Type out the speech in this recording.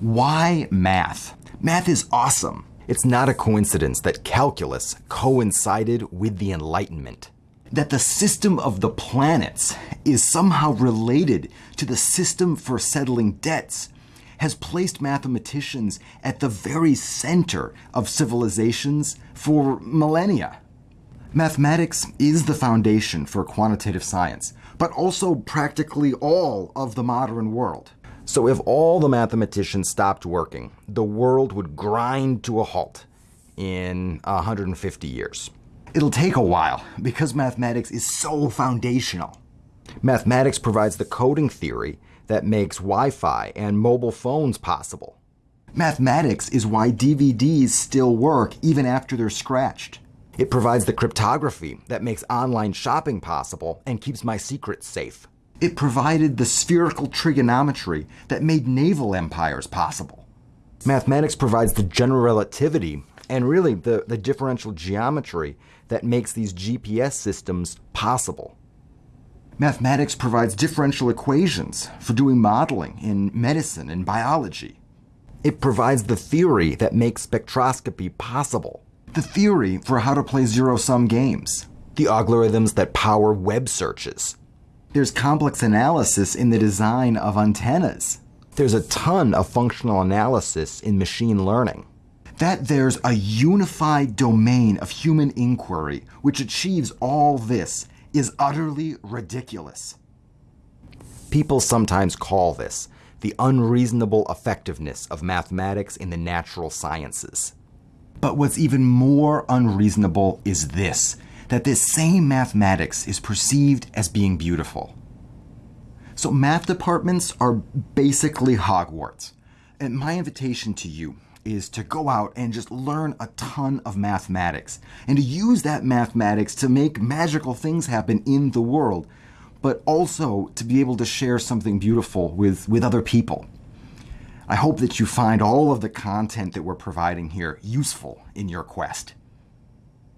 Why math? Math is awesome. It's not a coincidence that calculus coincided with the Enlightenment. That the system of the planets is somehow related to the system for settling debts has placed mathematicians at the very center of civilizations for millennia. Mathematics is the foundation for quantitative science, but also practically all of the modern world. So, if all the mathematicians stopped working, the world would grind to a halt in 150 years. It'll take a while because mathematics is so foundational. Mathematics provides the coding theory that makes Wi Fi and mobile phones possible. Mathematics is why DVDs still work even after they're scratched. It provides the cryptography that makes online shopping possible and keeps my secrets safe. It provided the spherical trigonometry that made naval empires possible. Mathematics provides the general relativity and really the, the differential geometry that makes these GPS systems possible. Mathematics provides differential equations for doing modeling in medicine and biology. It provides the theory that makes spectroscopy possible, the theory for how to play zero sum games, the algorithms that power web searches, there's complex analysis in the design of antennas. There's a ton of functional analysis in machine learning. That there's a unified domain of human inquiry which achieves all this is utterly ridiculous. People sometimes call this the unreasonable effectiveness of mathematics in the natural sciences. But what's even more unreasonable is this that this same mathematics is perceived as being beautiful. So, math departments are basically Hogwarts. And my invitation to you is to go out and just learn a ton of mathematics and to use that mathematics to make magical things happen in the world, but also to be able to share something beautiful with, with other people. I hope that you find all of the content that we're providing here useful in your quest.